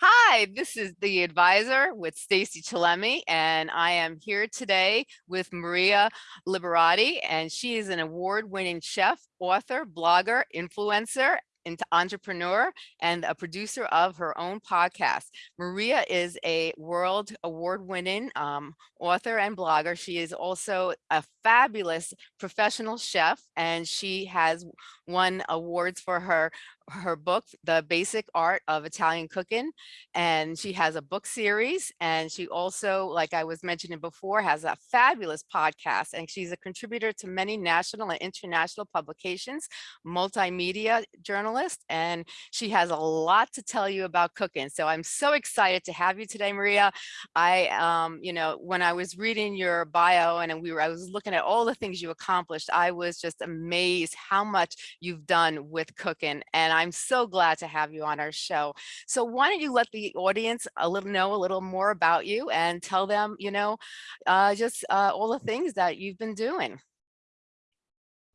Hi, this is the advisor with Stacy Chillemi, and I am here today with Maria Liberati, and she is an award-winning chef, author, blogger, influencer, into entrepreneur and a producer of her own podcast. Maria is a world award winning um, author and blogger. She is also a fabulous professional chef and she has won awards for her her book, The Basic Art of Italian Cooking. And she has a book series. And she also, like I was mentioning before, has a fabulous podcast. And she's a contributor to many national and international publications, multimedia journalist. And she has a lot to tell you about cooking. So I'm so excited to have you today, Maria. I, um, you know, when I was reading your bio and we were, I was looking at all the things you accomplished, I was just amazed how much you've done with cooking. And I'm so glad to have you on our show. So why don't you let the audience a little know a little more about you and tell them, you know, uh, just uh, all the things that you've been doing.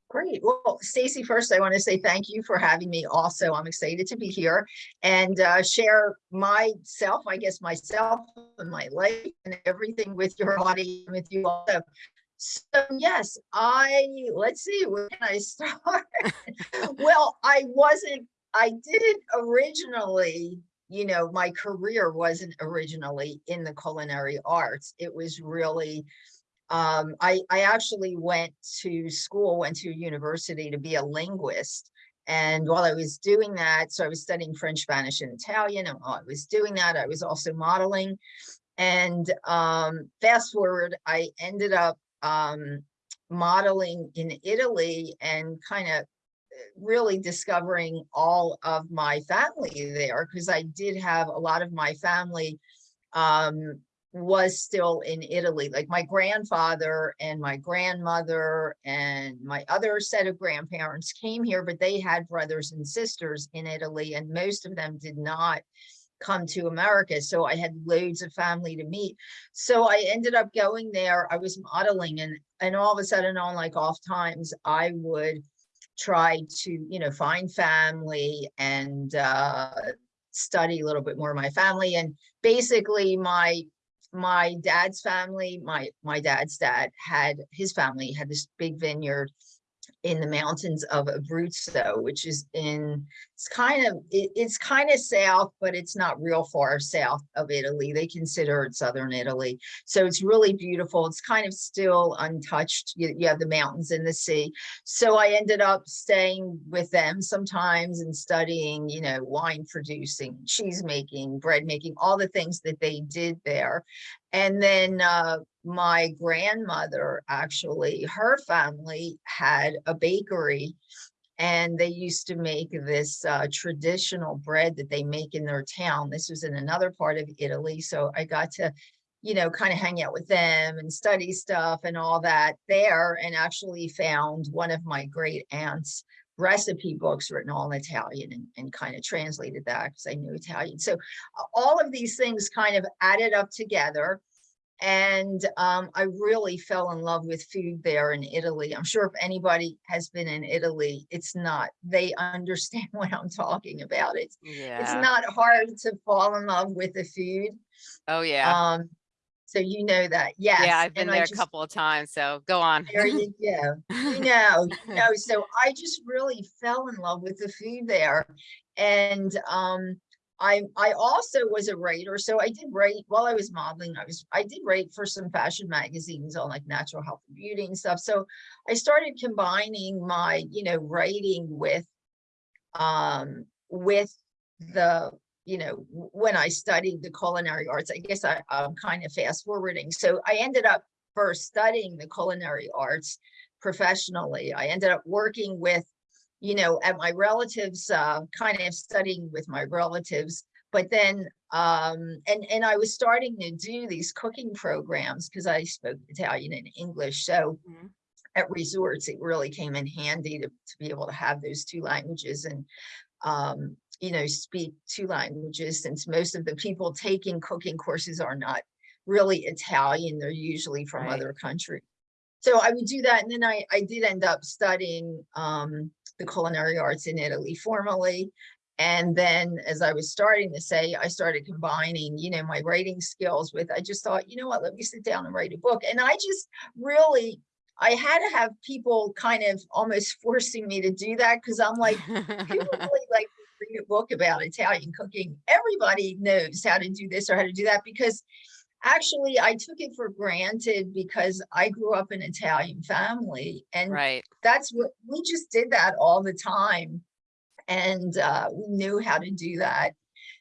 Great. Well, Stacy, first, I want to say thank you for having me. Also, I'm excited to be here and uh, share myself, I guess myself and my life and everything with your audience, with you also. So yes, I, let's see, where can I start? well, I wasn't, I didn't originally, you know, my career wasn't originally in the culinary arts. It was really, um, I, I actually went to school, went to university to be a linguist. And while I was doing that, so I was studying French, Spanish, and Italian. And while I was doing that, I was also modeling. And um, fast forward, I ended up um, modeling in Italy and kind of uh, really discovering all of my family there because I did have a lot of my family um, was still in Italy. Like my grandfather and my grandmother and my other set of grandparents came here, but they had brothers and sisters in Italy and most of them did not come to America. So I had loads of family to meet. So I ended up going there. I was modeling and, and all of a sudden on like off times, I would try to, you know, find family and uh, study a little bit more of my family. And basically my my dad's family, my my dad's dad had his family had this big vineyard in the mountains of Abruzzo, which is in, it's kind of, it, it's kind of south, but it's not real far south of Italy. They consider it Southern Italy. So it's really beautiful. It's kind of still untouched. You, you have the mountains and the sea. So I ended up staying with them sometimes and studying, you know, wine producing, cheese making, bread making, all the things that they did there. And then uh, my grandmother, actually, her family had a bakery and they used to make this uh, traditional bread that they make in their town. This was in another part of Italy. So I got to, you know, kind of hang out with them and study stuff and all that there and actually found one of my great aunts recipe books written all in Italian and, and kind of translated that because I knew Italian. So all of these things kind of added up together. And um, I really fell in love with food there in Italy. I'm sure if anybody has been in Italy, it's not, they understand what I'm talking about. It's, yeah. it's not hard to fall in love with the food. Oh yeah. Um, so you know that, yes. Yeah, I've been and there just, a couple of times, so go on. There you go. you know, you know, so I just really fell in love with the food there. And um, I I also was a writer, so I did write while I was modeling. I was I did write for some fashion magazines on like natural health and beauty and stuff. So I started combining my you know writing with um with the you know, when I studied the culinary arts, I guess I, I'm kind of fast forwarding. So I ended up first studying the culinary arts professionally. I ended up working with, you know, at my relatives, uh, kind of studying with my relatives, but then, um, and, and I was starting to do these cooking programs because I spoke Italian and English. So mm -hmm. at resorts, it really came in handy to, to be able to have those two languages. And um, you know, speak two languages since most of the people taking cooking courses are not really Italian. They're usually from right. other countries. So I would do that. And then I, I did end up studying um, the culinary arts in Italy formally. And then, as I was starting to say, I started combining, you know, my writing skills with, I just thought, you know what, let me sit down and write a book. And I just really, I had to have people kind of almost forcing me to do that because I'm like, people really like to read a book about Italian cooking. Everybody knows how to do this or how to do that because actually I took it for granted because I grew up in an Italian family and Right. that's what we just did that all the time and uh, we knew how to do that.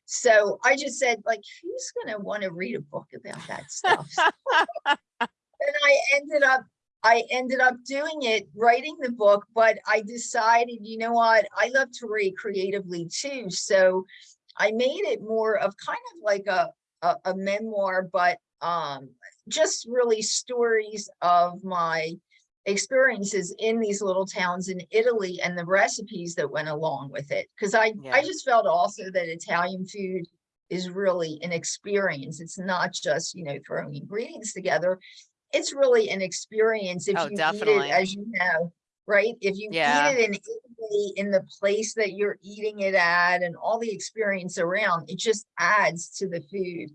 So I just said, like, who's gonna want to read a book about that stuff? and I ended up, I ended up doing it, writing the book, but I decided, you know what, I love to read creatively too. So I made it more of kind of like a, a, a memoir, but um, just really stories of my experiences in these little towns in Italy and the recipes that went along with it. Because I, Yeah. I just felt also that Italian food is really an experience. It's not just, you know, throwing ingredients together. It's really an experience if Oh, you eat definitely. it, as you know, right? If you Yeah. eat it in Italy, in the place that you're eating it at and all the experience around, it just adds to the food.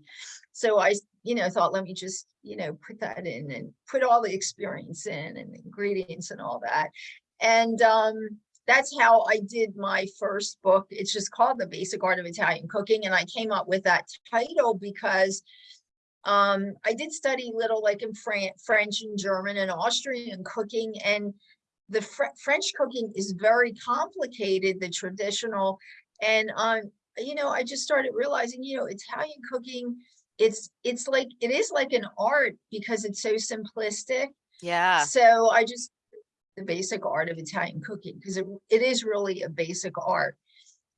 So I, you know, thought, let me just, you know, put that in and put all the experience in and the ingredients and all that. And um, that's how I did my first book. It's just called The Basic Art of Italian Cooking. And I came up with that title because um, I did study little like in Fran French and German and Austrian cooking and the Fr French cooking is very complicated, the traditional. And, um, you know, I just started realizing, you know, Italian cooking, it's, it's like, it is like an art because it's so simplistic. Yeah. So I just, the basic art of Italian cooking, because it, it is really a basic art.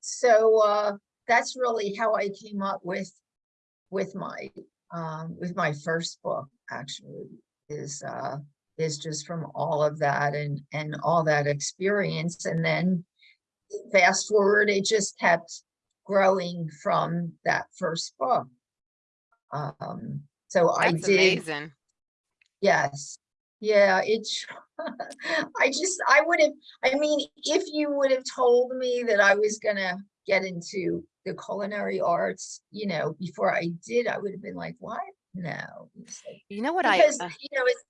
So, uh, that's really how I came up with, with my, um, with my first book, actually, is, uh, is just from all of that and, and all that experience. And then fast forward, it just kept growing from that first book. Um, so I did, amazing. yes, yeah, it's, I just, I would have, I mean, if you would have told me that I was gonna get into the culinary arts, you know, before I did, I would have been like, what? No. Like- You know what I, Because, uh, you know, it's,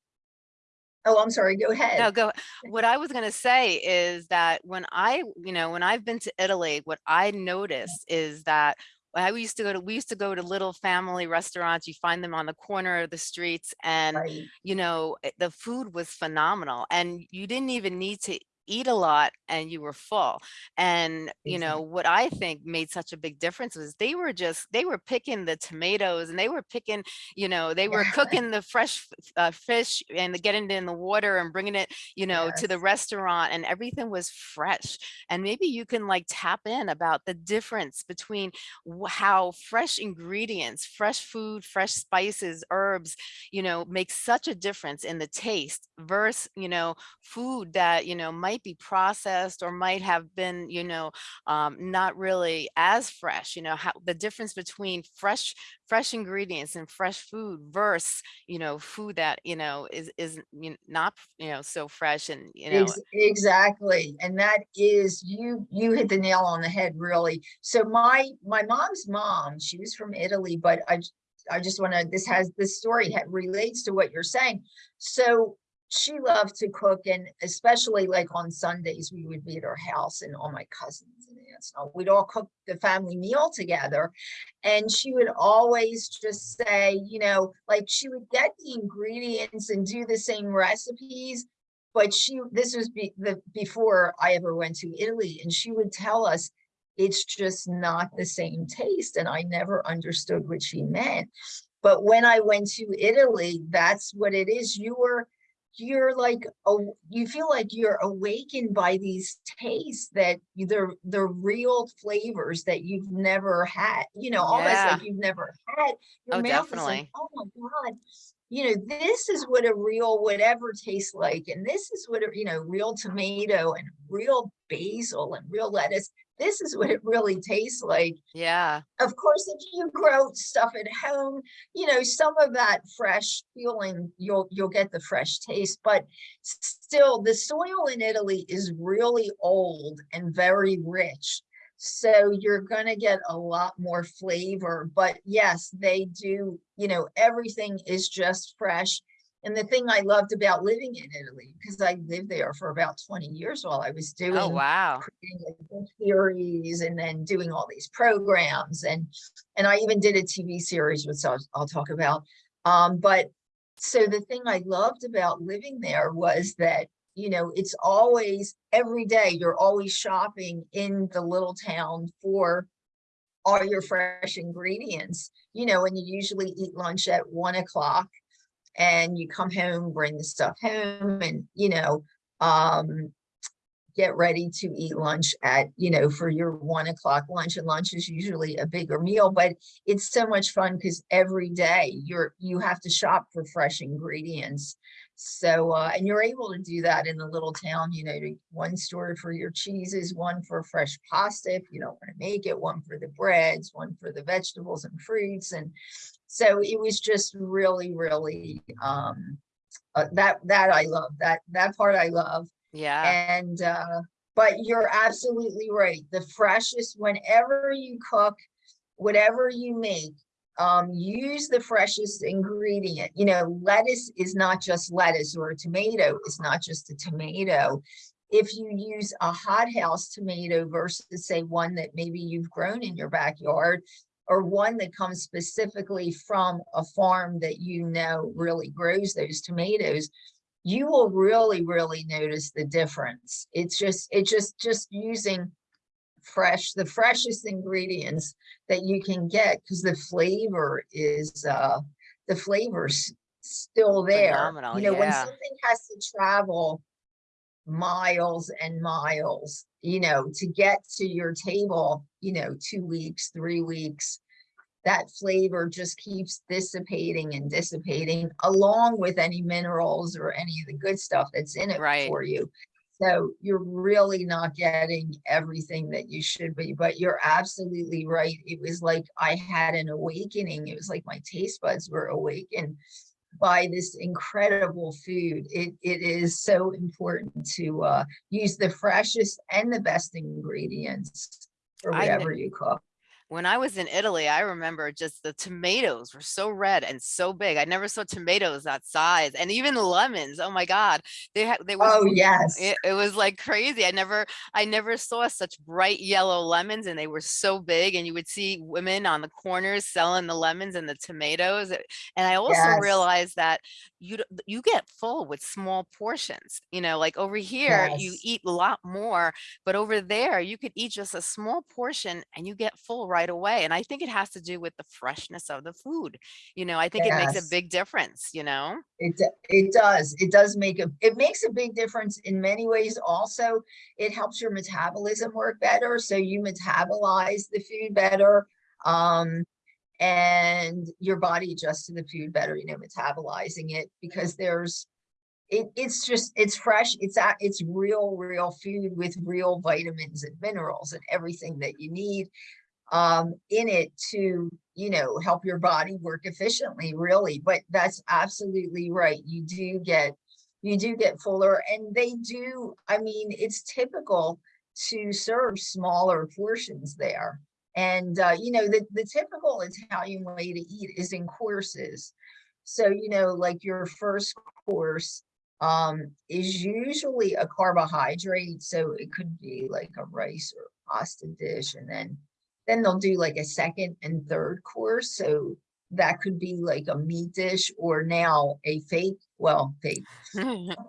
oh, I'm sorry, go ahead. no, go, what I was gonna say is that when I, you know, when I've been to Italy, what I noticed is that I used to go to, we used to go to little family restaurants, you find them on the corner of the streets and Right. you know, eh, the food was phenomenal and you didn't even need to eat a lot and you were full. And, you know, what I think made such a big difference was they were just, they were picking the tomatoes and they were picking, you know, they were Yeah. cooking the fresh uh, fish and getting it in the water and bringing it, you know, to the restaurant and everything was fresh. And maybe you can like tap in about the difference between how fresh ingredients, fresh food, fresh spices, herbs, you know, make such a difference in the taste versus, you know, food that, you know, might be processed or might have been, you know, um, not really as fresh, you know, how the difference between fresh, fresh ingredients and fresh food versus, you know, food that, you know, is, is you know, not, you know, so fresh and, you know, Exactly. And that is, you, you hit the nail on the head, really. So my, my mom's mom, she was from Italy, but I, I just want to, this has, this story relates to what you're saying. So she loved to cook and especially like on Sundays, we would be at her house and all my cousins and aunts, and all- we'd all cook the family meal together. And she would always just say, you know, like she would get the ingredients and do the same recipes, but she, this was be, the, before I ever went to Italy and she would tell us it's just not the same taste. And I never understood what she meant. But when I went to Italy, that's what it is. You were, you're like, oh, you feel like you're awakened by these tastes that they're, they're real flavors that you've never had, you know, almost Yeah. like you've never had. Your Oh, mouth is like, definitely. oh my God, you know, this is what a real whatever tastes like. And this is what, a you know, real tomato and real basil and real lettuce. This is what it really tastes like. yeah, Of course, if you grow stuff at home, you know, some of that fresh feeling, you'll, you'll get the fresh taste, but still the soil in Italy is really old and very rich. So you're gonna get a lot more flavor, but yes, they do, you know, everything is just fresh. And the thing I loved about living in Italy, because I lived there for about 20 years while I was doing Oh, wow. creating like book and then doing all these programs and and I even did a TV series which I'll, I'll talk about um but so the thing I loved about living there was that you know it's always every day you're always shopping in the little town for all your fresh ingredients you know and you usually eat lunch at one o'clock and you come home bring the stuff home and you know um get ready to eat lunch at, you know, for your one o'clock lunch and lunch is usually a bigger meal, but it's so much fun because every day you're, you have to shop for fresh ingredients. So, uh, and you're able to do that in the little town, you know, one store for your cheeses, one for fresh pasta if you don't want to make it, one for the breads, one for the vegetables and fruits. And so it was just really, really, um, uh, that, that I love, that, that part I love. Yeah. And, uh, but you're absolutely right. The freshest, whenever you cook, whatever you make, um, use the freshest ingredient. You know, lettuce is not just lettuce or a tomato is not just a tomato. If you use a hothouse tomato versus say one that maybe you've grown in your backyard, or one that comes specifically from a farm that you know really grows those tomatoes, you will really, really notice the difference. It's just, it's just, just using fresh, the freshest ingredients that you can get because the flavor is, uh, the flavor's still there. Phenomenal, You know, when something has to travel miles and miles, you know, to get to your table, you know, two weeks, three weeks, that flavor just keeps dissipating and dissipating along with any minerals or any of the good stuff that's in it Right. for you. So you're really not getting everything that you should be, but you're absolutely right. It was like I had an awakening. It was like my taste buds were awakened by this incredible food. It, it is so important to uh, use the freshest and the best ingredients for whatever you cook. When I was in Italy, I remember just the tomatoes were so red and so big. I never saw tomatoes that size and even lemons. Oh my God. They had, they was Oh, yes. It, it was like crazy. I never, I never saw such bright yellow lemons and they were so big and you would see women on the corners selling the lemons and the tomatoes. Eh, and I also Yes. realized that you, you get full with small portions, you know, like over here, you eat a lot more, but over there you could eat just a small portion and you get full right away. And I think it has to do with the freshness of the food. You know, I think it makes a big difference, you know? It, it does. It does make a, it makes a big difference in many ways. Also, it helps your metabolism work better. So you metabolize the food better. Um, and your body adjusts to the food better, you know, metabolizing it because there's, it, it's just, it's fresh. It's, a- it's real, real food with real vitamins and minerals and everything that you need um, in it to, you know, help your body work efficiently, really. But that's absolutely right. You do get, you do get fuller and they do, I mean, it's typical to serve smaller portions there. And, uh, you know, the, the typical Italian way to eat is in courses. So, you know, like your first course um, is usually a carbohydrate. So it could be like a rice or pasta dish. And then then they'll do like a second and third course. So that could be like a meat dish or now a fake, well, fake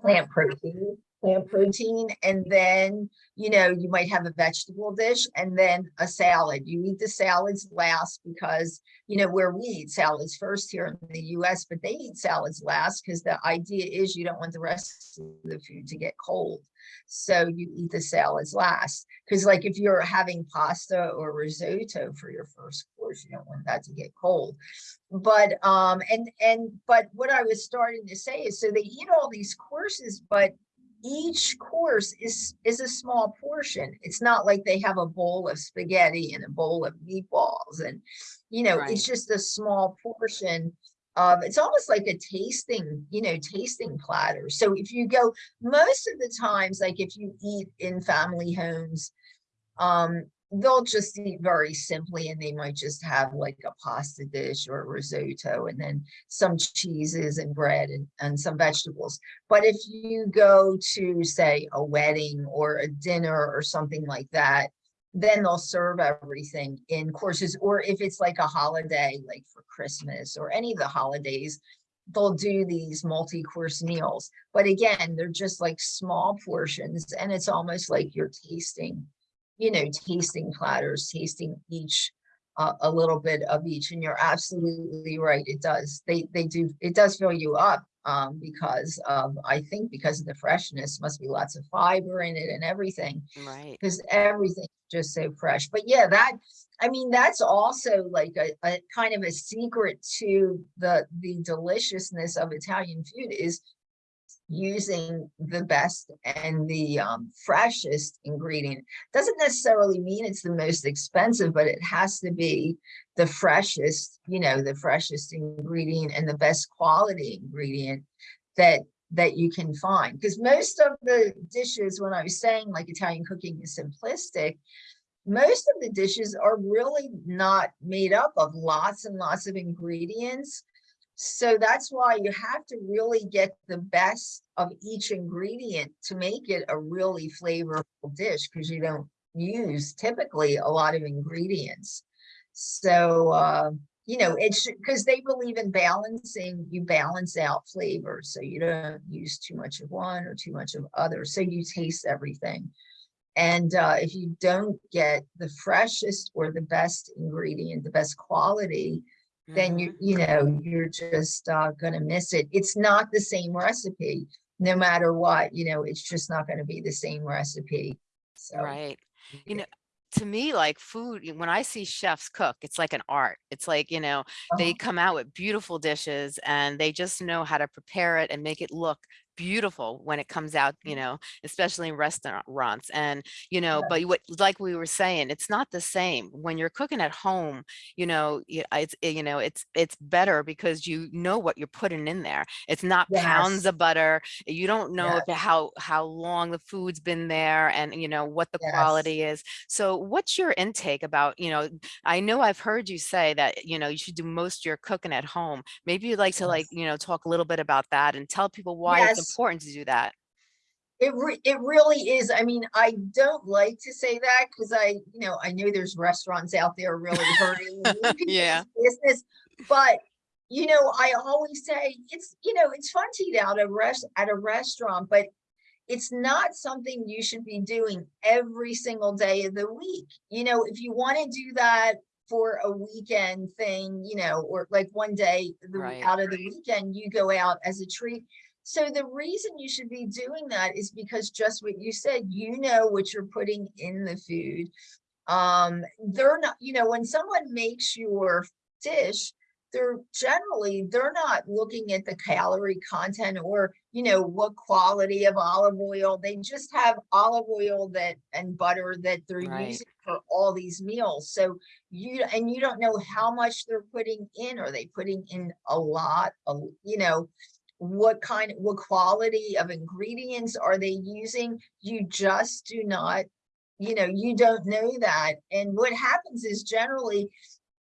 plant protein, plant protein. And then, you know, you might have a vegetable dish and then a salad. You eat the salads last because, you know, where we eat salads first here in the US, but they eat salads last because the idea is you don't want the rest of the food to get cold. So you eat the salads last. Because like if you're having pasta or risotto for your first course, you don't want that to get cold. But um and and but what I was starting to say is so they eat all these courses, but each course is is a small portion. It's not like they have a bowl of spaghetti and a bowl of meatballs and you know, Right. it's just a small portion of it's almost like a tasting, you know, tasting platter. So if you go most of the times, like if you eat in family homes, um, they'll just eat very simply and they might just have like a pasta dish or a risotto and then some cheeses and bread and, and some vegetables. But if you go to say a wedding or a dinner or something like that, then they'll serve everything in courses, or if it's like a holiday, like for Christmas or any of the holidays, they'll do these multi-course meals. But again, they're just like small portions and it's almost like you're tasting, you know, tasting platters, tasting each uh, a little bit of each. And you're absolutely right. It does. They they do. It does fill you up um, because of I think because of the freshness. Must be lots of fiber in it and everything Right. because everything's just so fresh. But yeah, that I mean, that's also like a, a kind of a secret to the the deliciousness of Italian food is using the best and the um, freshest ingredient. Doesn't necessarily mean it's the most expensive, but it has to be the freshest, you know, the freshest ingredient and the best quality ingredient that that you can find. Because most of the dishes, when I was saying like Italian cooking is simplistic, most of the dishes are really not made up of lots and lots of ingredients. So that's why you have to really get the best of each ingredient to make it a really flavorful dish because you don't use typically a lot of ingredients. So, uh, you know, it's because they believe in balancing, you balance out flavor. So you don't use too much of one or too much of other. So you taste everything. And uh, if you don't get the freshest or the best ingredient, the best quality, then you, Mhm. you know, you're just uh, gonna miss it. It's not the same recipe, no matter what, you know, it's just not gonna be the same recipe. So, Right. You know, to me, like food, when I see chefs cook, it's like an art. It's like, you know, they Uh-huh. come out with beautiful dishes and they just know how to prepare it and make it look beautiful when it comes out, you know, especially in restaurants. And, you know, but what, like we were saying, it's not the same when you're cooking at home, you know, it's, eh, you know, it's, it's better because you know what you're putting in there. It's not pounds of butter. You don't know yes, how, how long the food's been there and, you know, what the yes, quality is. So what's your intake about, you know, I know I've heard you say that, you know, you should do most of your cooking at home. Maybe you'd like to like, you know, talk a little bit about that and tell people why it's Yes, important to do that. It re it really is. I mean, I don't like to say that because I, you know, I know there's restaurants out there really hurting Yeah, business. But, you know, I always say it's, you know, it's fun to eat out at rest at a restaurant, but it's not something you should be doing every single day of the week. You know, if you want to do that for a weekend thing, you know, or like one day the, right, out of the weekend, you go out as a treat. So the reason you should be doing that is because just what you said, you know what you're putting in the food. Um, they're not, you know, when someone makes your dish, they're generally, they're not looking at the calorie content or, you know, what quality of olive oil. They just have olive oil that and butter that they're right, using for all these meals. So you and you don't know how much they're putting in. Are they putting in a lot? Of, you know, what kind, what quality of ingredients are they using? You just do not you know, you don't know that. And what happens is generally,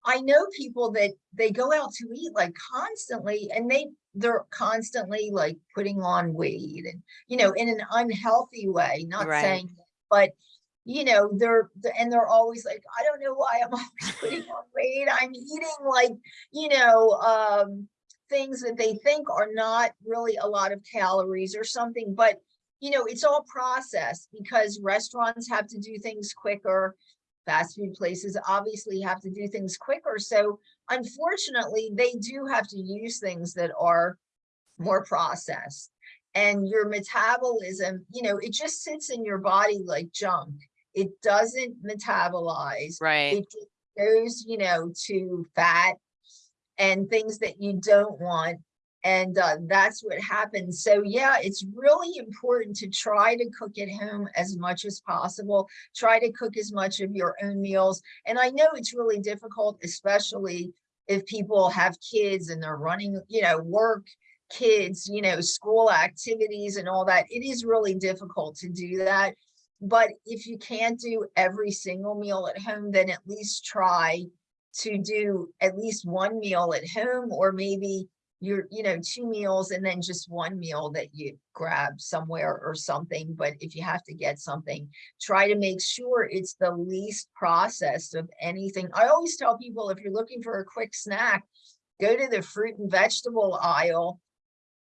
I know people that they go out to eat like constantly and they they're constantly like putting on weight and you know in an unhealthy way not right, saying but you know they're and they're always like i don't know why i'm always putting on weight i'm eating like you know um things that they think are not really a lot of calories or something but you know it's all processed because restaurants have to do things quicker fast food places obviously have to do things quicker. So unfortunately, they do have to use things that are more processed. And your metabolism, you know, it just sits in your body like junk. It doesn't metabolize. right. It goes, you know, to fat and things that you don't want. And uh, that's what happens. So yeah, it's really important to try to cook at home as much as possible. Try to cook as much of your own meals. And I know it's really difficult, especially if people have kids and they're running, you know, work, kids, you know, school activities and all that. It is really difficult to do that. But if you can't do every single meal at home, then at least try to do at least one meal at home or maybe your, you know, two meals and then just one meal that you grab somewhere or something. But if you have to get something, try to make sure it's the least processed of anything. I always tell people if you're looking for a quick snack, go to the fruit and vegetable aisle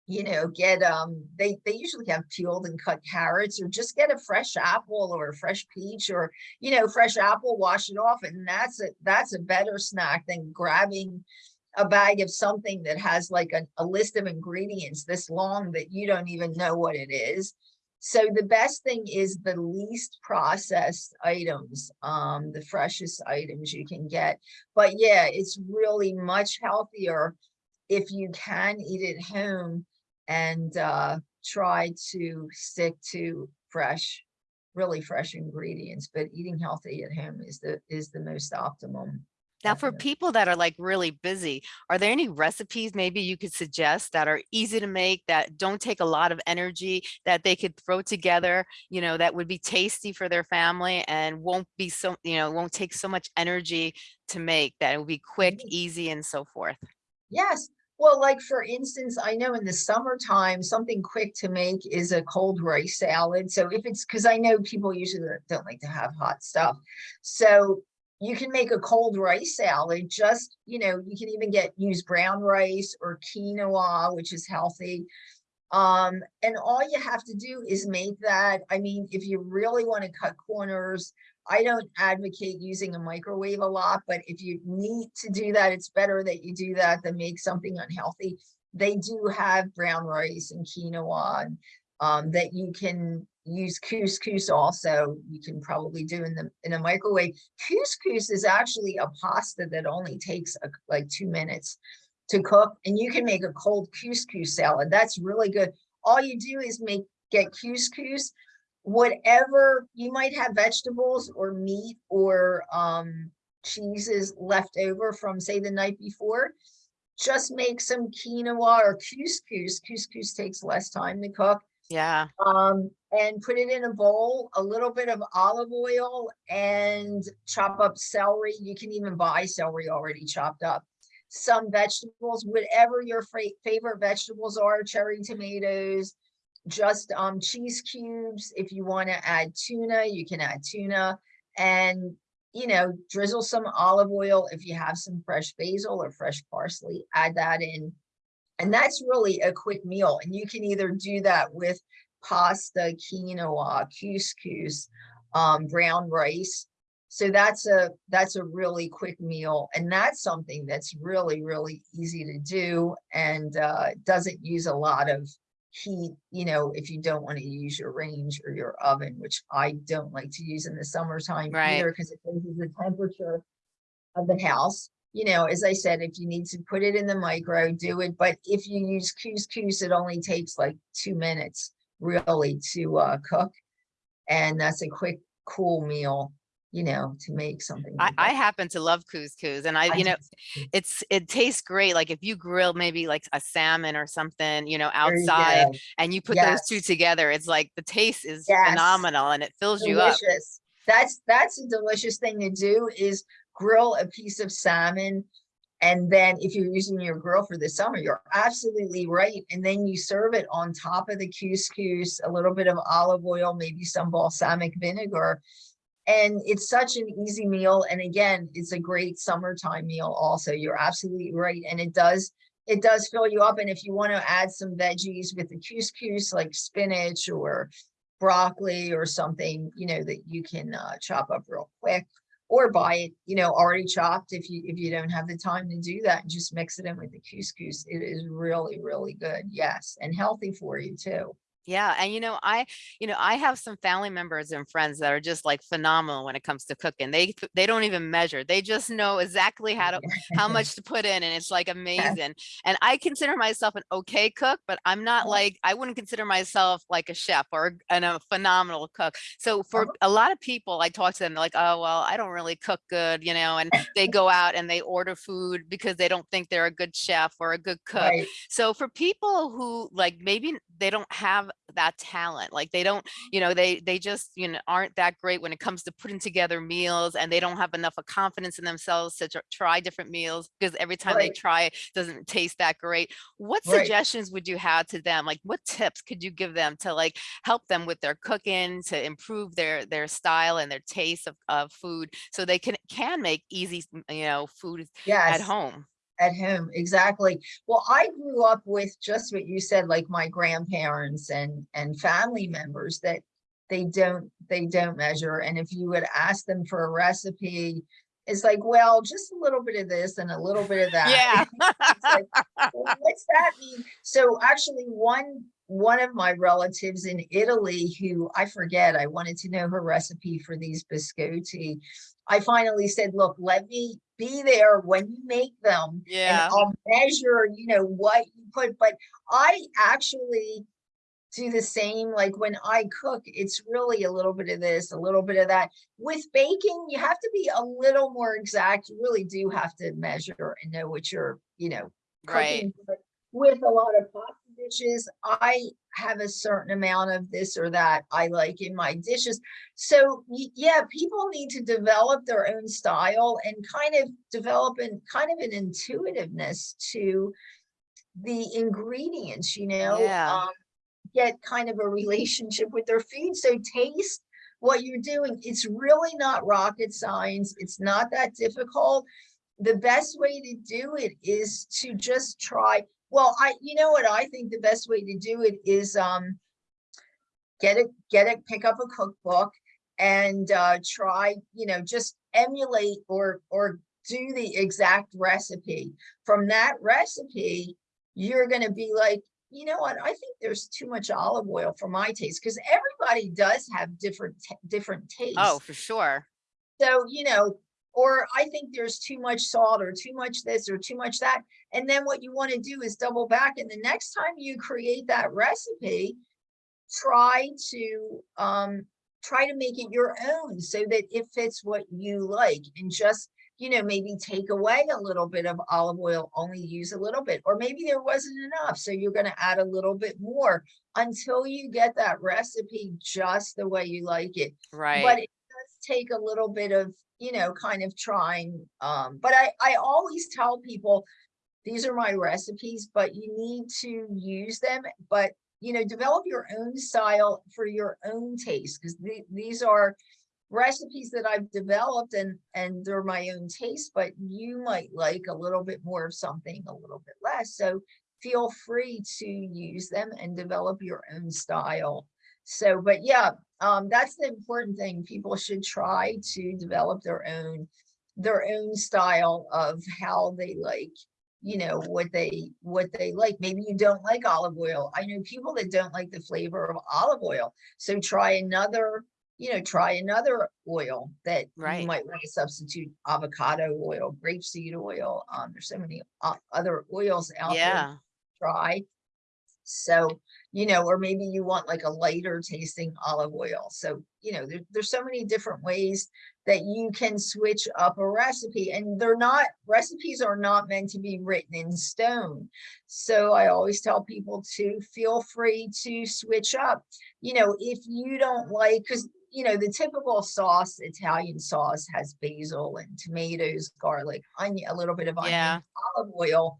you know, get, um, they, they usually have peeled and cut carrots or just get a fresh apple or a fresh peach or, you know, fresh apple, wash it off. And that's a, that's a better snack than grabbing a bag of something that has like a, a list of ingredients this long that you don't even know what it is. So the best thing is the least processed items, um, the freshest items you can get. But yeah, it's really much healthier if you can eat it home and uh, try to stick to fresh, really fresh ingredients, but eating healthy at home is the is the most optimum. Now, for people that are like really busy, are there any recipes maybe you could suggest that are easy to make, that don't take a lot of energy, that they could throw together, you know, that would be tasty for their family and won't be so, you know, won't take so much energy to make, that it will be quick, easy, and so forth? Yes. Well, like for instance, I know in the summertime, something quick to make is a cold rice salad. So if it's because I know people usually don't- like to have hot stuff. So you can make a cold rice salad, just, you know, you can even get use brown rice or quinoa, which is healthy. Um, and all you have to do is make that. I mean, if you really want to cut corners, I don't advocate using a microwave a lot, but if you need to do that, it's better that you do that than make something unhealthy. They do have brown rice and quinoa and, um, that you can use couscous also. You can probably do in the in a microwave. Couscous is actually a pasta that only takes a, like two minutes to cook, and you can make a cold couscous salad. That's really good. All you do is make get couscous whatever you might have vegetables or meat or um cheeses left over from say the night before just make some quinoa or couscous. Couscous takes less time to cook. Yeah, um and put it in a bowl a little bit of olive oil and chop up celery. You can even buy celery already chopped up. Some vegetables whatever your favorite vegetables are cherry tomatoes just um cheese cubes. If you want to add tuna, you can add tuna and you know, drizzle some olive oil. If you have some fresh basil or fresh parsley, add that in. And that's really a quick meal. And you can either do that with pasta, quinoa, couscous, um, brown rice. So that's a that's a really quick meal. And that's something that's really, really easy to do and uh, doesn't use a lot of heat, you know, if you don't want to use your range or your oven, which I don't like to use in the summertime Right. either, because it raises the temperature of the house. You know, as I said, if you need to put it in the micro, do it. But if you use couscous, it only takes like two minutes really to uh, cook. And that's a quick, cool meal, you know, to make something. I, like I that. happen to love couscous and I, I you know, it's, it tastes great. Like if you grill maybe like a salmon or something, you know, There you outside and you put those two together, it's like the taste is Yes. phenomenal and it fills you up. delicious. That's that's a delicious thing to do is grill a piece of salmon. And then if you're using your grill for the summer, you're absolutely right. And then you serve it on top of the couscous, a little bit of olive oil, maybe some balsamic vinegar. And it's such an easy meal. And again, it's a great summertime meal also. You're absolutely right. And it does it does fill you up. And if you want to add some veggies with the couscous, like spinach or broccoli or something, you know, that you can uh, chop up real quick or buy it, you know, already chopped if you if you don't have the time to do that and just mix it in with the couscous. It is really, really good. Yes. And healthy for you too. Yeah, and you know, I, you know, I have some family members and friends that are just like phenomenal when it comes to cooking. They they don't even measure. They just know exactly how to how much to put in and it's like amazing. And I consider myself an okay cook, but I'm not like I wouldn't consider myself like a chef or a- and a phenomenal cook. So for Uh-huh. a lot of people I talk to them like, "Oh, well, I don't really cook good," you know, and they go out and they order food because they don't think they're a good chef or a good cook. Right. So for people who like maybe they don't have that talent. Like they don't, you know, they they just, you know, aren't that great when it comes to putting together meals and they don't have enough of confidence in themselves to tr- try different meals because every time they try it doesn't taste that great. What Right. suggestions would you have to them? Like what tips could you give them to like help them with their cooking to improve their their style and their taste of, of food so they can can make easy, you know, food Yes. at home? At home, exactly. Well, I grew up with just what you said, like my grandparents and and family members that they don't they don't measure. And if you would ask them for a recipe, it's like, well, just a little bit of this and a little bit of that. Yeah. It's like, well, what's that mean? So actually one one of my relatives in Italy who I forget, I wanted to know her recipe for these biscotti. I finally said, look, let me be there when you make them and Yeah. I'll measure, you know, what you put, but I actually do the same, like when I cook, it's really a little bit of this, a little bit of that. With baking, you have to be a little more exact. You really do have to measure and know what you're, you know, Right. cooking. But With a lot of pasta dishes, I have a certain amount of this or that I like in my dishes. So yeah, people need to develop their own style and kind of develop an kind of an intuitiveness to the ingredients, you know, Yeah. um, get kind of a relationship with their food. So taste what you're doing. It's really not rocket science. It's not that difficult. The best way to do it is to just try. Well, I, you know what, I think the best way to do it is, um, get it, get it, pick up a cookbook and, uh, try, you know, just emulate or, or do the exact recipe. From that recipe, you're gonna be like, you know what, I think there's too much olive oil for my taste, because everybody does have different, different tastes. Oh, for sure. So, you know, or I think there's too much salt or too much this or too much that. And then what you want to do is double back. And the next time you create that recipe, try to um try to make it your own so that it fits what you like and just you know maybe take away a little bit of olive oil only use a little bit or maybe there wasn't enough so you're going to add a little bit more until you get that recipe just the way you like it but Right. does take a little bit of, you know, kind of trying. Um, but I, I always tell people, these are my recipes, but you need to use them, but you know, develop your own style for your own taste, because these are recipes that I've developed and, and they're my own taste, but you might like a little bit more of something, a little bit less. So feel free to use them and develop your own style. So, but yeah, um, that's the important thing. People should try to develop their own, their own style of how they like, you know, what they, what they like. Maybe you don't like olive oil. I know people that don't like the flavor of olive oil. So try another, you know, try another oil that Right. you might want to substitute avocado oil, grapeseed oil. Um, there's so many o- other oils out there try. So, you know, or maybe you want like a lighter tasting olive oil. So, you know, there, there's so many different ways that you can switch up a recipe and they're not, recipes are not meant to be written in stone. So I always tell people to feel free to switch up. You know, if you don't like, because you know, the typical sauce, Italian sauce has basil and tomatoes, garlic, onion, a little bit of Yeah. onion, olive oil.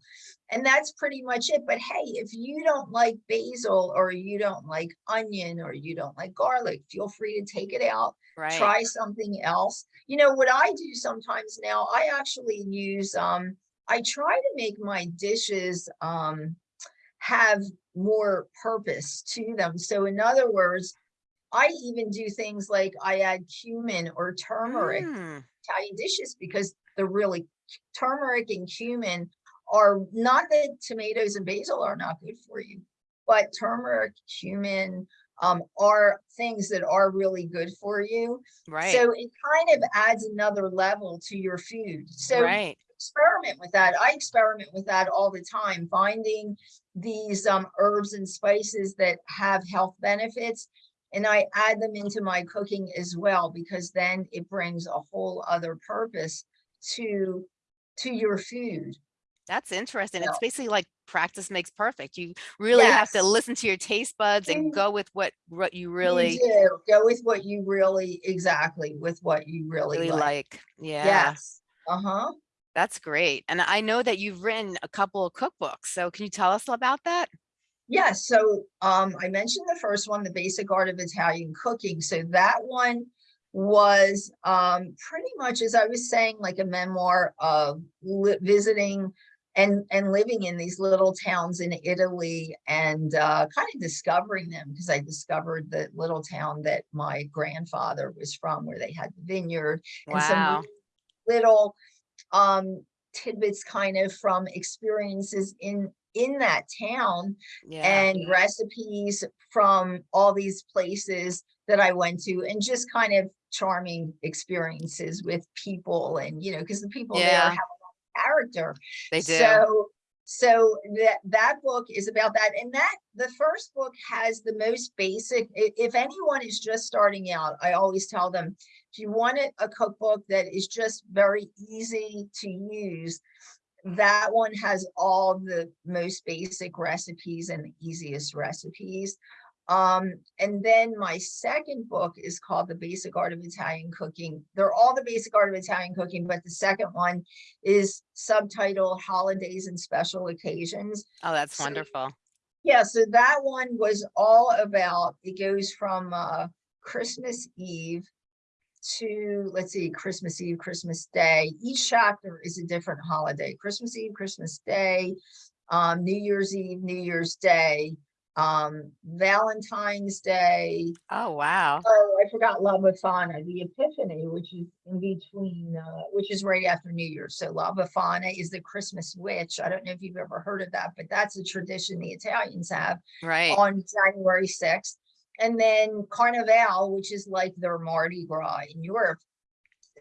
And that's pretty much it. But hey, if you don't like basil or you don't like onion or you don't like garlic, feel free to take it out, Right. try something else. You know, what I do sometimes now, I actually use, um, I try to make my dishes, um, have more purpose to them. So in other words, I even do things like I add cumin or turmeric Mm, Italian dishes because they're really turmeric and cumin are not that tomatoes and basil are not good for you, but turmeric, cumin um, are things that are really good for you. Right. So it kind of adds another level to your food. So Right. experiment with that. I experiment with that all the time, finding these um, herbs and spices that have health benefits. And I add them into my cooking as well, because then it brings a whole other purpose to, to your food. That's interesting. Yeah. It's basically like practice makes perfect. You really have to listen to your taste buds and go with what, what you You really, do. Go with what you really, exactly, with what you really really like. like. Yeah, Yes. Uh-huh. that's great. And I know that you've written a couple of cookbooks. So can you tell us about that? Yes, so um, I mentioned the first one, the basic art of Italian cooking. So that one was um, pretty much, as I was saying, like a memoir of visiting and and living in these little towns in Italy and uh, kind of discovering them because I discovered the little town that my grandfather was from, where they had the vineyard and some little um tidbits kind of from experiences in in that town Yeah. and recipes from all these places that I went to and just kind of charming experiences with people and you know because the people there have a lot of character. They do. so so that that book is about that. And that the first book has the most basic if anyone is just starting out i always tell them if you want a, a cookbook that is just very easy to use that one has all the most basic recipes and the easiest recipes um and then my second book is called the basic art of italian cooking. They're all the basic art of italian cooking but the second one is subtitled holidays and special occasions. Oh, that's so- wonderful. yeah so that one was all about it goes from uh christmas eve to let's see christmas eve christmas day. Each chapter is a different holiday. Christmas eve christmas day um new year's eve new year's day um valentine's day Oh, wow. oh i forgot la befana the epiphany which is in between uh which is right after new year's so la befana is the christmas witch i don't know if you've ever heard of that but that's a tradition the italians have Right. on January 6th. And then Carnival, which is like their Mardi Gras in Europe.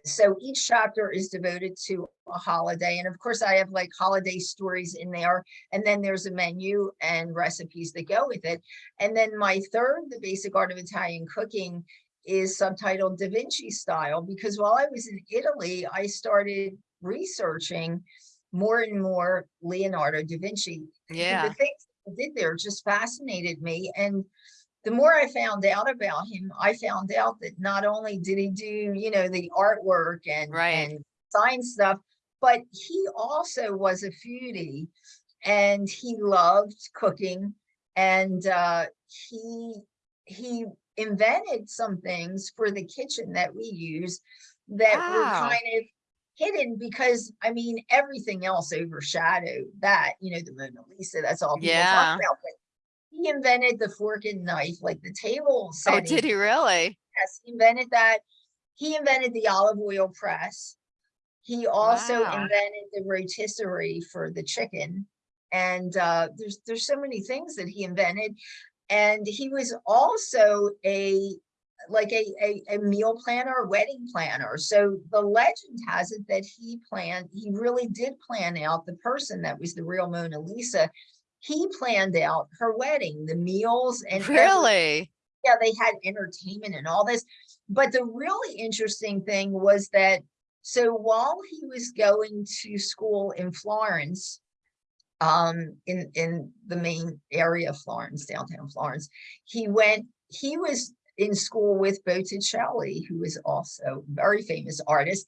So each chapter is devoted to a holiday. And of course, I have like holiday stories in there. And then there's a menu and recipes that go with it. And then my third, The Basic Art of Italian Cooking, is subtitled Da Vinci Style because while I was in Italy, I started researching more and more Leonardo da Vinci Yeah. the things he did there just fascinated me. And the more I found out about him, I found out that not only did he do, you know, the artwork and, Right. and science stuff, but he also was a foodie and he loved cooking and uh, he he invented some things for the kitchen that we use that Wow. were kind of hidden because I mean everything else overshadowed that you know the Mona Lisa that's all people Yeah. talk about but he invented the fork and knife like the table setting. Oh, did he really? yes he invented that he invented the olive oil press he also Wow. invented the rotisserie for the chicken and uh there's there's so many things that he invented and he was also a like a, a, a meal planner, a wedding planner. So the legend has it that he planned, he really did plan out the person that was the real Mona Lisa. He planned out her wedding, the meals and Really? yeah, they had entertainment and all this. But the really interesting thing was that, so while he was going to school in Florence, um, in, in the main area of Florence, downtown Florence, he went, he was in school with Botticelli, who is also a very famous artist.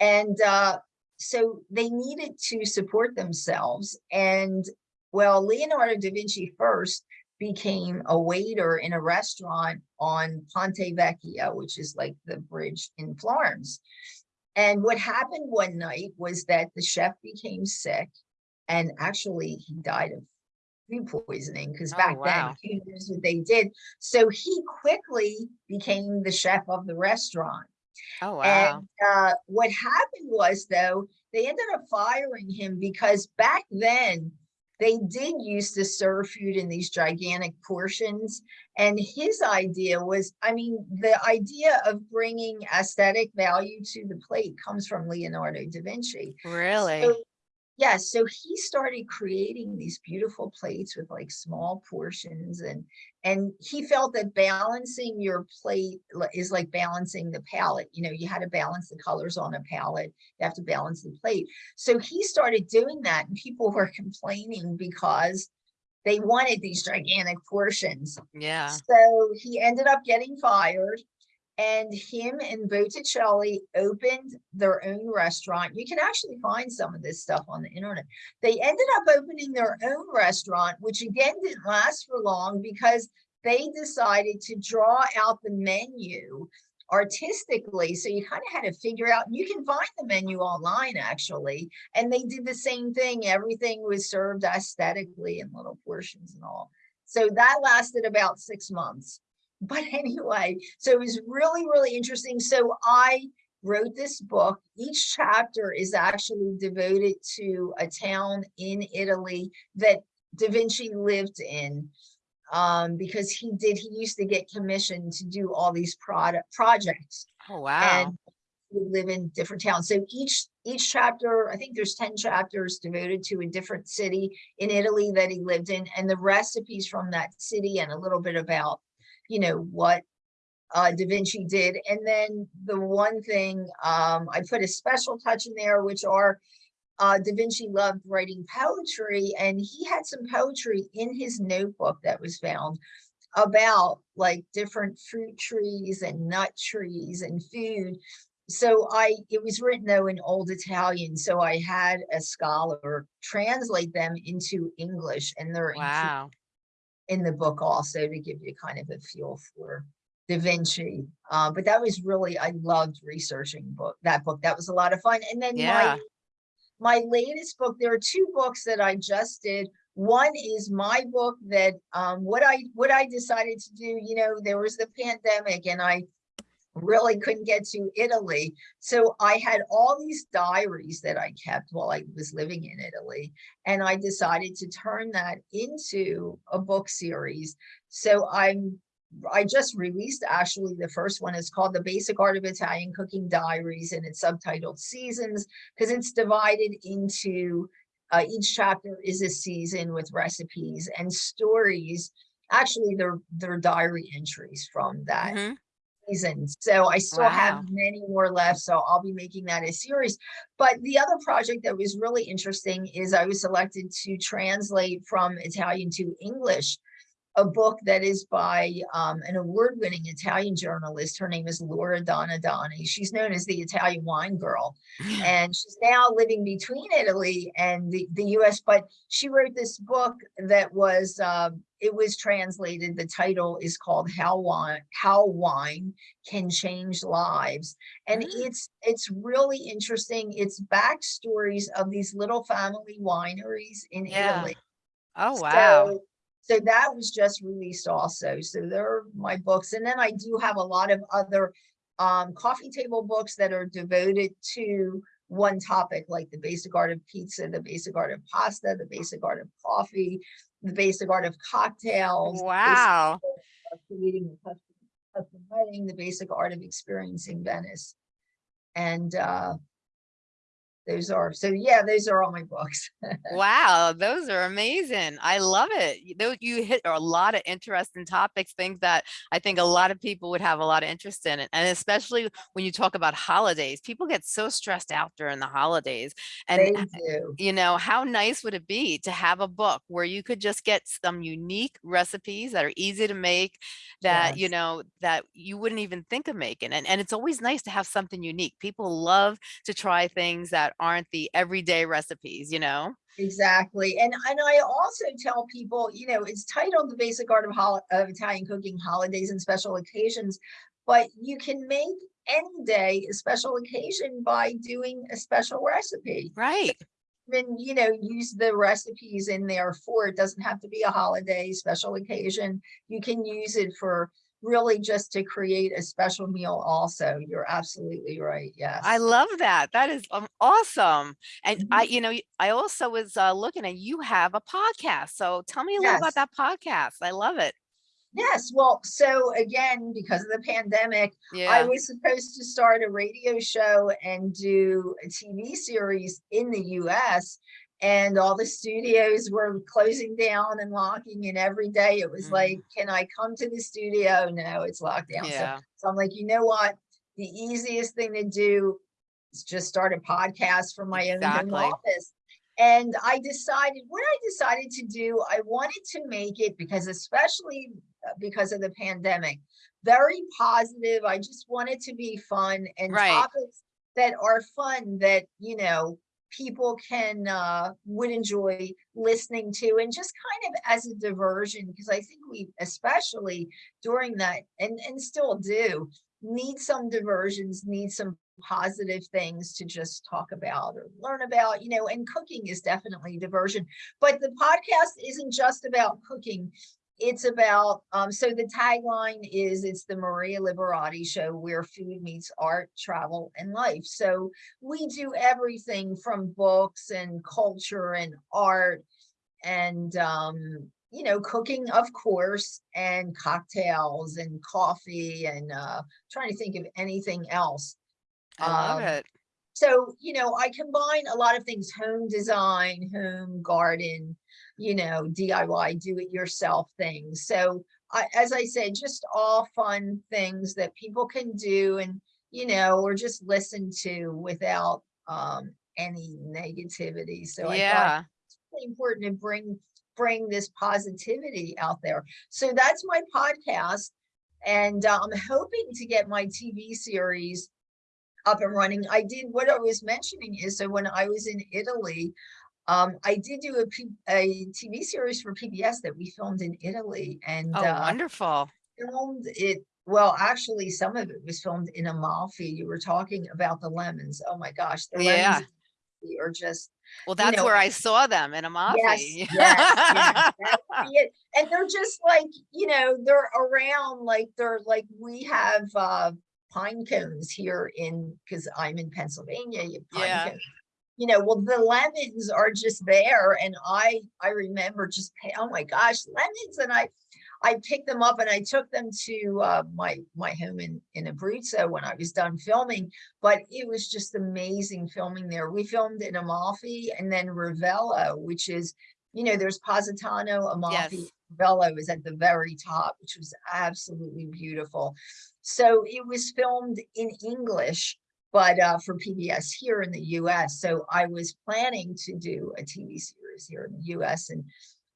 And, uh, so they needed to support themselves. And well, Leonardo da Vinci first became a waiter in a restaurant on Ponte Vecchio, which is like the bridge in Florence. And what happened one night was that the chef became sick and actually he died of food poisoning because Oh, back wow. then, who knows what they did. So he quickly became the chef of the restaurant. Oh, wow. And uh, what happened was, though, they ended up firing him because back then they did used to serve food in these gigantic portions. And his idea was, I mean, the idea of bringing aesthetic value to the plate comes from Leonardo da Vinci. Really? So Yes, so he started creating these beautiful plates with like small portions and and he felt that balancing your plate is like balancing the palette. You know, you had to balance the colors on a palette. You have to balance the plate. So he started doing that and people were complaining because they wanted these gigantic portions. Yeah. So he ended up getting fired and him and Botticelli opened their own restaurant. You can actually find some of this stuff on the internet. They ended up opening their own restaurant, which again didn't last for long because they decided to draw out the menu artistically. So you kind of had to figure out, you can find the menu online actually. And they did the same thing. Everything was served aesthetically in little portions and all. So that lasted about six months. But anyway, so it was really, really interesting. So I wrote this book. Each chapter is actually devoted to a town in Italy that Da Vinci lived in. Um, because he did, he used to get commissioned to do all these product projects Oh, wow. and we live in different towns. So each each chapter, I think there's 10 chapters devoted to a different city in Italy that he lived in and the recipes from that city and a little bit about, you know, what uh, Da Vinci did. And then the one thing um, I put a special touch in there, which are uh, Da Vinci loved writing poetry and he had some poetry in his notebook that was found about like different fruit trees and nut trees and food. So I, it was written though in old Italian, so I had a scholar translate them into English and they're Wow. In the book also to give you kind of a feel for Da Vinci. Uh, but that was really, I loved researching book, that book. That was a lot of fun. And then Yeah. my my latest book, there are two books that I just did. One is my book that um what I what I decided to do, you know, there was the pandemic and I really couldn't get to Italy. So I had all these diaries that I kept while I was living in Italy. And I decided to turn that into a book series. So I'm I just released actually the first one is called The Basic Art of Italian Cooking Diaries and it's subtitled Seasons because it's divided into uh, each chapter is a season with recipes and stories. Actually, they're they're diary entries from that Mhm. Season. So I still Wow. have many more left. So I'll be making that a series. But the other project that was really interesting is I was selected to translate from Italian to English a book that is by um, an award-winning Italian journalist. Her name is Laura Donna Donadoni. She's known as the Italian wine girl and she's now living between Italy and the, the US, but she wrote this book that was, um, it was translated, the title is called How Wine, How Wine Can Change Lives. And Mm. it's, it's really interesting. It's backstories of these little family wineries in Yeah. Italy. Oh, wow. So, so that was just released also. So there are my books. And then I do have a lot of other um, coffee table books that are devoted to one topic, like the basic art of pizza, the basic art of pasta, the basic art of coffee, the basic art of cocktails. Wow. of creating a custom, custom wedding, the basic art of experiencing Venice. And uh, those are, so yeah, those are all my books. Wow, those are amazing. I love it. You- Those you hit a lot of interesting topics, things that I think a lot of people would have a lot of interest in. And especially when you talk about holidays, people get so stressed out during the holidays. And eh, do. you know, how nice would it be to have a book where you could just get some unique recipes that are easy to make that, you know, that you wouldn't even think of making. And, and it's always nice to have something unique. People love to try things that aren't the everyday recipes, you know? Exactly. And and I also tell people, you know, it's titled The Basic Art of, Hol- of Italian Cooking Holidays and Special Occasions, but you can make any day a special occasion by doing a special recipe. Right. Then, you know, use the recipes in there for it. Doesn't have to be a holiday special occasion. You can use it for really just to create a special meal also. You're absolutely right. Yes. I love that. That is um, awesome. And I, Mhm. you know, i also was uh, looking at you have a podcast. So tell me a little about that podcast. I love it. Yes, well, so again, because of the pandemic, I was supposed to start a radio show and do a TV series in the US. And all the studios were closing down and locking and every day it was Mm. like, can I come to the studio? No, it's locked down. So, yeah, so I'm like, you know what? The easiest thing to do is just start a podcast from my own office. And I decided, what I decided to do, I wanted to make it because especially uh, because of the pandemic, very positive. I just wanted to be fun and Right. topics that are fun that, you know, people can uh would enjoy listening to and just kind of as a diversion because I think we especially during that and and still do need some diversions, need some positive things to just talk about or learn about, you know, and cooking is definitely diversion. But the podcast isn't just about cooking. It's about, um, so the tagline is it's the Maria Liberati show where food meets art, travel, and life. So we do everything from books and culture and art and um, you know, cooking, of course, and cocktails and coffee and uh trying to think of anything else. I love Um, it. So, you know, I combine a lot of things, home design, home garden, you know, DIY, do it yourself things. So I, as I said, just all fun things that people can do and, you know, or just listen to without um any negativity. So I thought Yeah, really important to bring bring this positivity out there. So that's my podcast. And uh, I'm hoping to get my TV series up and running. I did what I was mentioning is so when I was in Italy, um, I did do a, P, a TV series for PBS that we filmed in Italy and oh, uh, wonderful. filmed it. Well, actually, some of it was filmed in Amalfi. You were talking about the lemons. Oh my gosh, the Yeah. lemons are just Well, you that's know, where I saw them in Amalfi. yes, yes, that would be it. And they're just like, you know, they're around like they're like we have uh pine cones here in because I'm in Pennsylvania, you have pine Yeah. cones. You know, well, the lemons are just there. And I I remember just oh my gosh, lemons. And I I picked them up and I took them to uh my my home in in Abruzzo when I was done filming but it was just amazing filming there. We filmed in Amalfi and then Ravello, which is, you know, there's Positano, Amalfi, Yes. Ravello is at the very top, which was absolutely beautiful. So it was filmed in English, but uh, for PBS here in the US. So I was planning to do a TV series here in the US and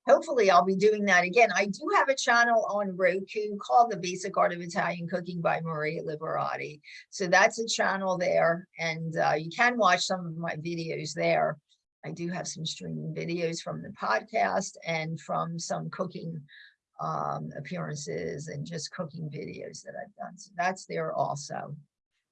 hopefully I'll be doing that again. I do have a channel on Roku called The Basic Art of Italian Cooking by Maria Liberati. So that's a channel there and uh, you can watch some of my videos there. I do have some streaming videos from the podcast and from some cooking um, appearances and just cooking videos that I've done. So that's there also.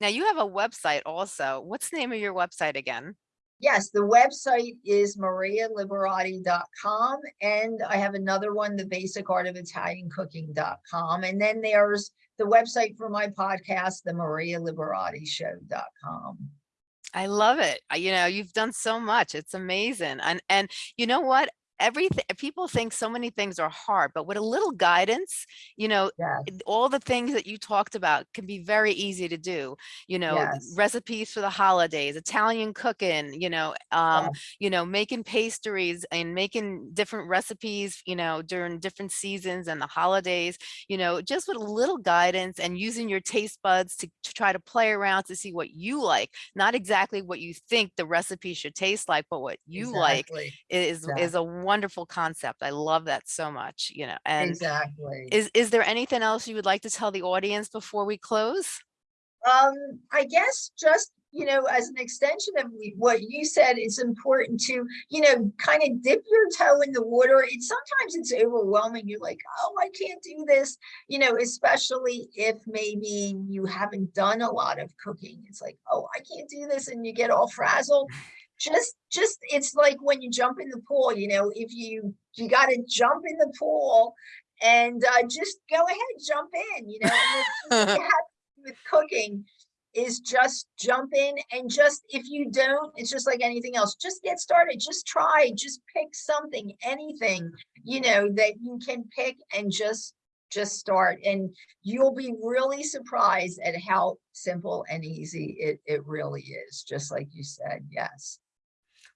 Now you have a website also. What's the name of your website again? Yes, the website is marialiberati.com and I have another one, the basic art of Italian cooking.com. And then there's the website for my podcast, the marialiberati.show.com. I love it. You know, you've done so much. It's amazing. And and you know what? Everything people think so many things are hard, but with a little guidance, you know, Yes, all the things that you talked about can be very easy to do. You know, Yes. recipes for the holidays, Italian cooking, you know, um, yes, you know, making pastries and making different recipes, you know, during different seasons and the holidays, you know, just with a little guidance and using your taste buds to, to try to play around to see what you like, not exactly what you think the recipe should taste like, but what you like exactly, is is a wonderful concept. I love that so much, you know. And exactly. is is there anything else you would like to tell the audience before we close? Um, I guess just, you know, as an extension of what you said, it's important to, you know, kind of dip your toe in the water. It's sometimes it's overwhelming. You're like, oh, I can't do this, you know, especially if maybe you haven't done a lot of cooking. It's like, oh, I can't do this, and you get all frazzled. Just, just, it's like when you jump in the pool, you know, if you, you got to jump in the pool and uh, just go ahead, jump in, you know. and it's- you have with cooking is just jump in and just if you don't it's just like anything else just get started just try just pick something anything you know that you can pick and just just start and you'll be really surprised at how simple and easy it, it really is, just like you said, yes.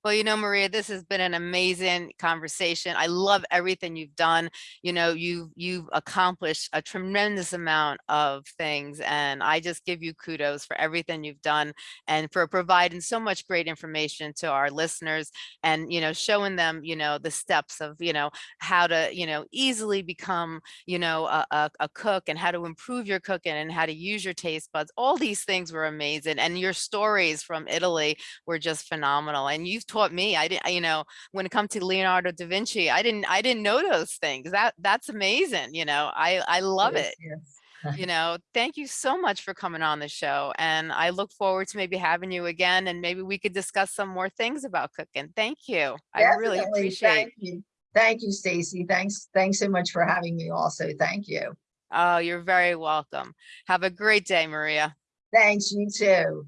Well, you know, Maria, this has been an amazing conversation. I love everything you've done. You know, you've you've accomplished a tremendous amount of things, and I just give you kudos for everything you've done and for providing so much great information to our listeners and you know showing them you know the steps of you know how to you know easily become you know a, a, a cook and how to improve your cooking and how to use your taste buds. All these things were amazing, and your stories from Italy were just phenomenal. And you've taught me. I didn't, you know, when it comes to Leonardo da Vinci, I didn't, I didn't know those things. That that's amazing. You know, I I love Yes, it. yes. You know, thank you so much for coming on the show, and I look forward to maybe having you again, and maybe we could discuss some more things about cooking. Thank you. I really appreciate. Thank you. Thank you, Stacy. Thanks, thanks so much for having me also. Thank you. Oh, you're very welcome. Have a great day, Maria. Thanks, you too.